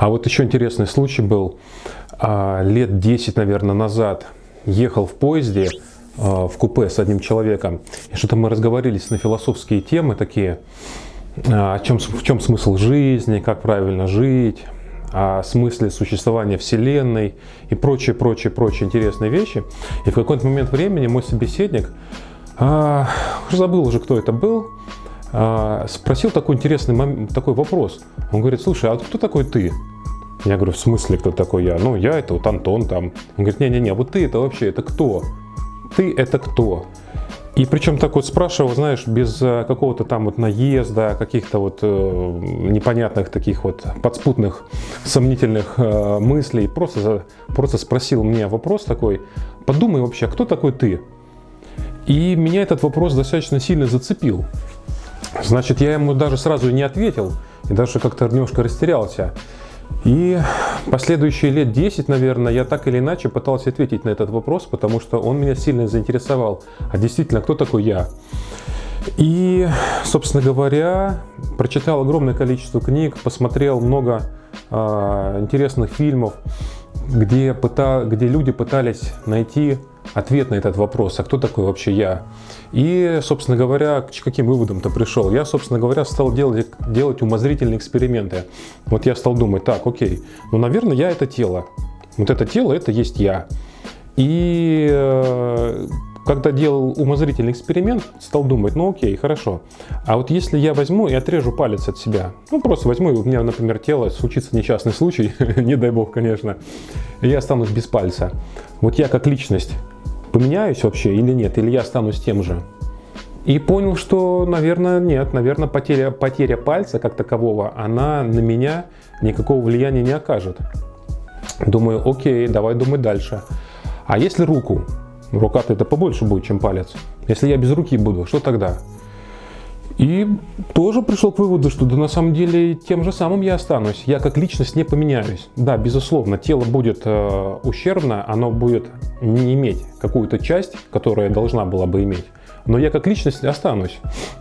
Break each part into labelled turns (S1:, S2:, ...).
S1: А вот еще интересный случай был. А, лет 10, наверное, назад ехал в поезде а, в купе с одним человеком. И что-то мы разговорились на философские темы такие. А, о чем, в чем смысл жизни, как правильно жить, о смысле существования Вселенной и прочие, прочие, прочие интересные вещи. И в какой-то момент времени мой собеседник, а, забыл уже, кто это был, а, спросил такой интересный такой вопрос. Он говорит, слушай, а кто такой ты? Я говорю, в смысле, кто такой я? Ну, я это вот Антон там. Он говорит, не-не-не, вот ты это вообще, это кто? Ты это кто? И причем так вот спрашивал, знаешь, без э, какого-то там вот наезда, каких-то вот э, непонятных таких вот подспутных, сомнительных э, мыслей. Просто, просто спросил мне вопрос такой, подумай вообще, а кто такой ты? И меня этот вопрос достаточно сильно зацепил. Значит, я ему даже сразу не ответил, и даже как-то немножко растерялся. И последующие лет 10, наверное, я так или иначе пытался ответить на этот вопрос, потому что он меня сильно заинтересовал. А действительно, кто такой я? И, собственно говоря, прочитал огромное количество книг, посмотрел много э, интересных фильмов, где, пыта, где люди пытались найти ответ на этот вопрос, а кто такой вообще я? И, собственно говоря, к каким выводам-то пришел? Я, собственно говоря, стал делать, делать умозрительные эксперименты. Вот я стал думать, так, окей, ну, наверное, я это тело. Вот это тело, это есть я. И э, когда делал умозрительный эксперимент, стал думать, ну окей, хорошо. А вот если я возьму и отрежу палец от себя, ну просто возьму, у меня, например, тело, случится несчастный случай, не дай бог, конечно, и я останусь без пальца. Вот я как личность поменяюсь вообще или нет, или я останусь тем же. И понял, что, наверное, нет, наверное, потеря, потеря пальца как такового, она на меня никакого влияния не окажет. Думаю, окей, давай думать дальше. А если руку? Рука-то это побольше будет, чем палец. Если я без руки буду, что тогда? И тоже пришел к выводу, что да на самом деле тем же самым я останусь. Я как личность не поменяюсь. Да, безусловно, тело будет э, ущербно, оно будет не иметь какую-то часть, которая должна была бы иметь. Но я как личность останусь.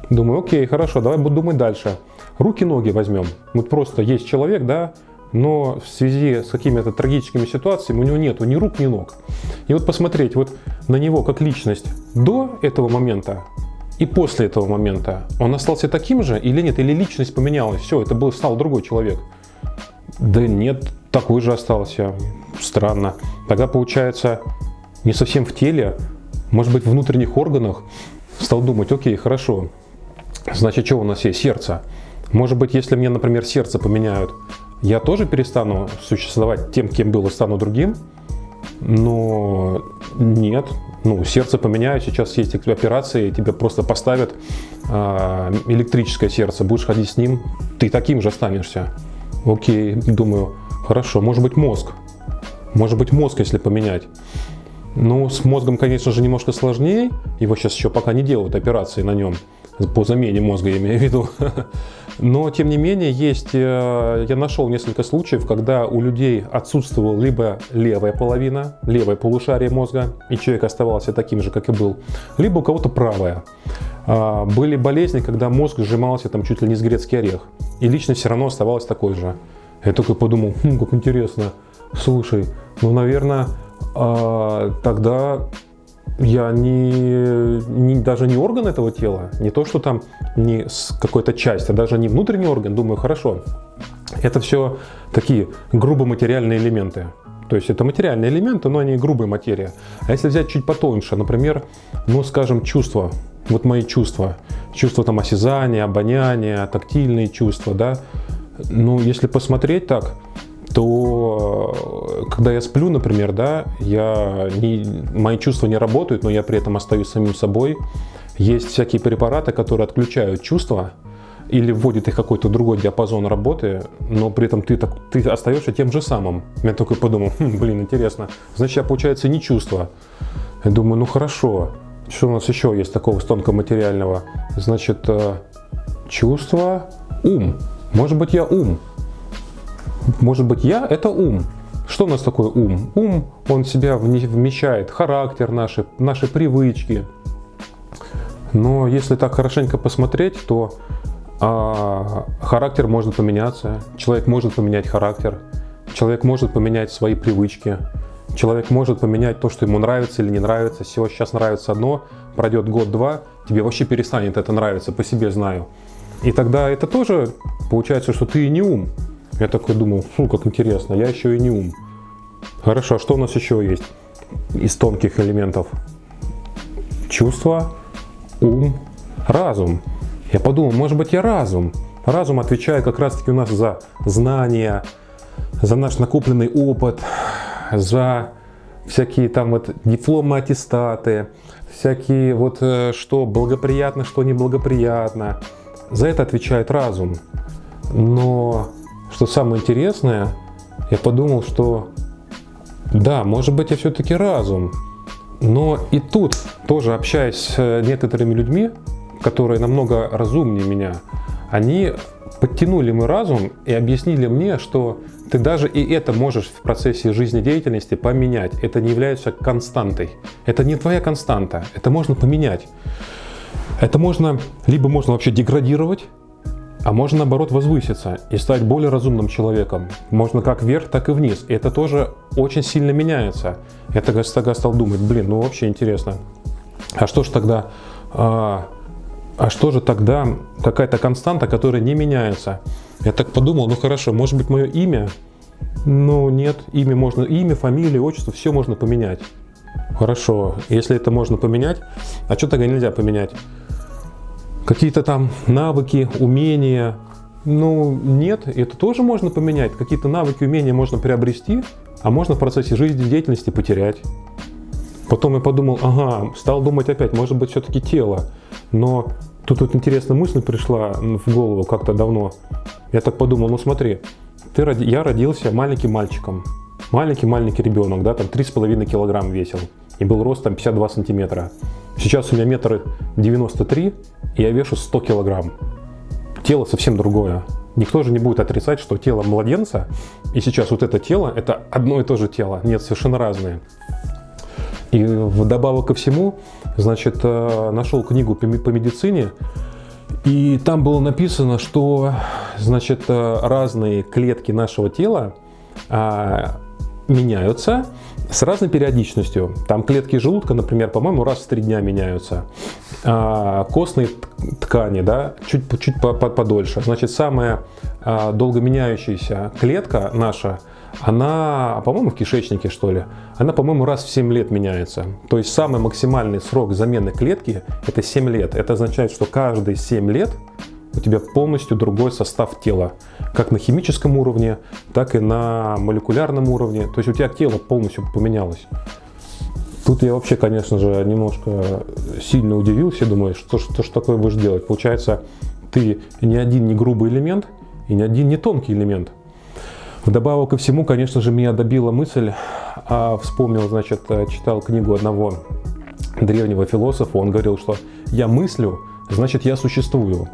S1: Думаю, окей, хорошо, давай буду думать дальше. Руки-ноги возьмем. Вот просто есть человек, да, но в связи с какими-то трагическими ситуациями у него нету ни рук, ни ног. И вот посмотреть вот на него как личность до этого момента и после этого момента он остался таким же или нет? Или личность поменялась? Все, это был, стал другой человек. Да нет, такой же остался. Странно. Тогда получается не совсем в теле, может быть в внутренних органах. Стал думать, окей, хорошо. Значит, что у нас есть? Сердце. Может быть, если мне, например, сердце поменяют, я тоже перестану существовать тем, кем был, и стану другим? Но нет, ну, сердце поменяют, сейчас есть операции, тебе просто поставят э, электрическое сердце, будешь ходить с ним, ты таким же останешься. Окей, думаю, хорошо, может быть мозг, может быть мозг, если поменять. Ну, с мозгом, конечно же, немножко сложнее, его сейчас еще пока не делают операции на нем, по замене мозга, я имею в виду. Но, тем не менее, есть, э, я нашел несколько случаев, когда у людей отсутствовала либо левая половина, левое полушарие мозга, и человек оставался таким же, как и был, либо у кого-то правая. А, были болезни, когда мозг сжимался там чуть ли не с грецкий орех, и личность все равно оставалась такой же. Я только подумал, хм, как интересно, слушай, ну, наверное, а, тогда я не, не, даже не орган этого тела, не то, что там не какой-то часть, а даже не внутренний орган, думаю, хорошо. Это все такие грубо материальные элементы. То есть это материальные элементы, но они грубая материя. А если взять чуть потоньше, например, ну скажем, чувства, вот мои чувства, чувства там осязания, обоняния, тактильные чувства, да, ну если посмотреть так, то когда я сплю, например, да, я не, мои чувства не работают, но я при этом остаюсь самим собой. Есть всякие препараты, которые отключают чувства или вводят их какой-то другой диапазон работы, но при этом ты, так, ты остаешься тем же самым. Я только подумал, хм, блин, интересно, значит, я, получается, не чувство. Я думаю, ну хорошо, что у нас еще есть такого тонкоматериального? Значит, э, чувство, ум. Может быть, я ум. Может быть, я – это ум. Что у нас такое ум? Ум, он в себя вмещает характер наши, наши привычки. Но если так хорошенько посмотреть, то а, характер может поменяться, человек может поменять характер, человек может поменять свои привычки, человек может поменять то, что ему нравится или не нравится. Всего сейчас нравится одно, пройдет год-два, тебе вообще перестанет это нравиться, по себе знаю. И тогда это тоже получается, что ты не ум. Я такой думал, фу, как интересно, я еще и не ум. Хорошо, а что у нас еще есть из тонких элементов? Чувство, ум, разум. Я подумал, может быть я разум. Разум отвечает как раз таки у нас за знания, за наш накопленный опыт, за всякие там вот дипломы, аттестаты, всякие вот э, что благоприятно, что неблагоприятно. За это отвечает разум. Но что самое интересное, я подумал, что да, может быть я все-таки разум. Но и тут, тоже общаясь с некоторыми людьми, которые намного разумнее меня, они подтянули мой разум и объяснили мне, что ты даже и это можешь в процессе жизнедеятельности поменять. Это не является константой. Это не твоя константа. Это можно поменять. Это можно, либо можно вообще деградировать, а можно наоборот возвыситься и стать более разумным человеком. Можно как вверх, так и вниз. И это тоже очень сильно меняется. Я тогда, тогда стал думать, блин, ну вообще интересно. А что же тогда, а, а что же тогда какая-то константа, которая не меняется? Я так подумал, ну хорошо, может быть мое имя? Ну нет, имя можно, имя, фамилия, отчество, все можно поменять. Хорошо, если это можно поменять, а что тогда нельзя поменять? Какие-то там навыки, умения. Ну, нет, это тоже можно поменять. Какие-то навыки, умения можно приобрести, а можно в процессе жизнедеятельности потерять. Потом я подумал, ага, стал думать опять, может быть, все-таки тело. Но тут вот интересная мысль пришла в голову как-то давно. Я так подумал, ну смотри, ты, роди... я родился маленьким мальчиком. Маленький-маленький ребенок, да, там 3,5 килограмм весил. И был рост там 52 сантиметра. Сейчас у меня метр 93, и я вешу 100 килограмм. Тело совсем другое. Никто же не будет отрицать, что тело младенца и сейчас вот это тело, это одно и то же тело. Нет, совершенно разные. И вдобавок ко всему, значит, э, нашел книгу по медицине, и там было написано, что, значит, э, разные клетки нашего тела а, меняются, с разной периодичностью. Там клетки желудка, например, по-моему, раз в три дня меняются. А, костные ткани, да, чуть, чуть подольше. Значит, самая а, долго меняющаяся клетка наша, она, по-моему, в кишечнике, что ли, она, по-моему, раз в 7 лет меняется. То есть самый максимальный срок замены клетки – это 7 лет. Это означает, что каждые 7 лет у тебя полностью другой состав тела, как на химическом уровне, так и на молекулярном уровне. То есть у тебя тело полностью поменялось. Тут я вообще, конечно же, немножко сильно удивился, думаю, что, что ж такое будешь делать. Получается, ты не один не грубый элемент и не один не тонкий элемент. Вдобавок ко всему, конечно же, меня добила мысль, а вспомнил, значит, читал книгу одного древнего философа, он говорил, что я мыслю, значит я существую.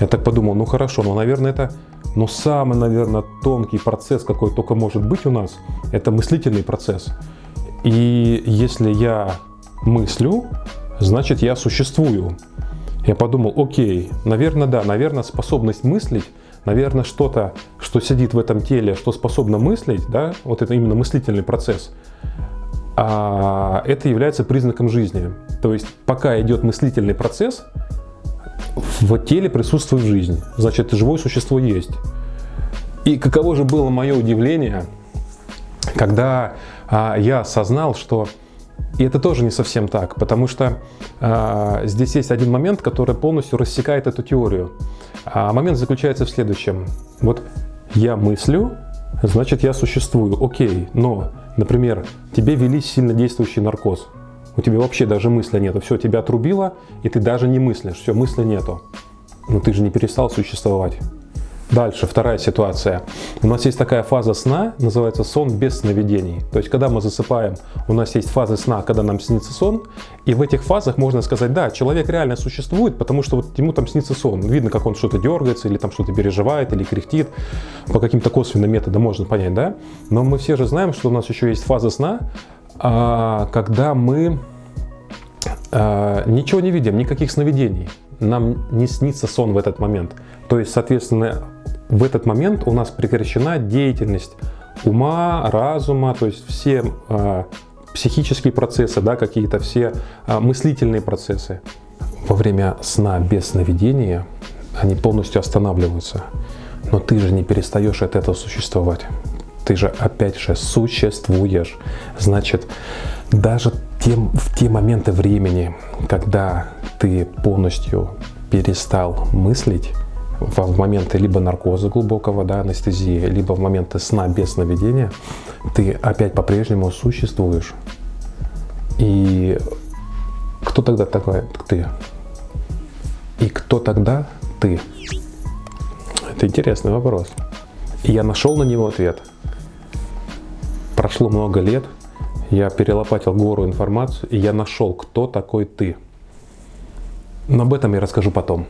S1: Я так подумал, ну хорошо, но, наверное, это но самый, наверное, тонкий процесс, какой только может быть у нас, это мыслительный процесс. И если я мыслю, значит я существую. Я подумал, окей, наверное, да, наверное, способность мыслить, наверное, что-то, что сидит в этом теле, что способно мыслить, да, вот это именно мыслительный процесс, а это является признаком жизни. То есть пока идет мыслительный процесс, в теле присутствует жизнь. Значит, живое существо есть. И каково же было мое удивление, когда а, я осознал, что и это тоже не совсем так, потому что а, здесь есть один момент, который полностью рассекает эту теорию. А момент заключается в следующем. Вот я мыслю, значит я существую, окей, но, например, тебе вели сильно действующий наркоз у тебя вообще даже мысли нету. Все, тебя отрубило, и ты даже не мыслишь. Все, мысли нету. Но ты же не перестал существовать. Дальше, вторая ситуация. У нас есть такая фаза сна, называется сон без сновидений. То есть, когда мы засыпаем, у нас есть фазы сна, когда нам снится сон. И в этих фазах можно сказать, да, человек реально существует, потому что вот ему там снится сон. Видно, как он что-то дергается, или там что-то переживает, или кряхтит. По каким-то косвенным методам можно понять, да? Но мы все же знаем, что у нас еще есть фаза сна, когда мы а, ничего не видим, никаких сновидений. нам не снится сон в этот момент. То есть, соответственно, в этот момент у нас прекращена деятельность ума, разума, то есть все э, психические процессы, да, какие-то все мыслительные процессы. Во время сна без сновидения они полностью останавливаются. Но ты же не перестаешь от этого существовать. Ты же опять же существуешь. Значит, даже тем, в те моменты времени, когда ты полностью перестал мыслить, в моменты либо наркоза глубокого, да, анестезии, либо в моменты сна без сновидения, ты опять по-прежнему существуешь. И кто тогда такой ты? И кто тогда ты? Это интересный вопрос. И я нашел на него ответ. Прошло много лет, я перелопатил гору информацию, и я нашел, кто такой ты. Но об этом я расскажу потом.